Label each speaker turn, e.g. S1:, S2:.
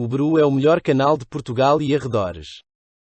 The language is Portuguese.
S1: O Bru é o melhor canal de Portugal e arredores.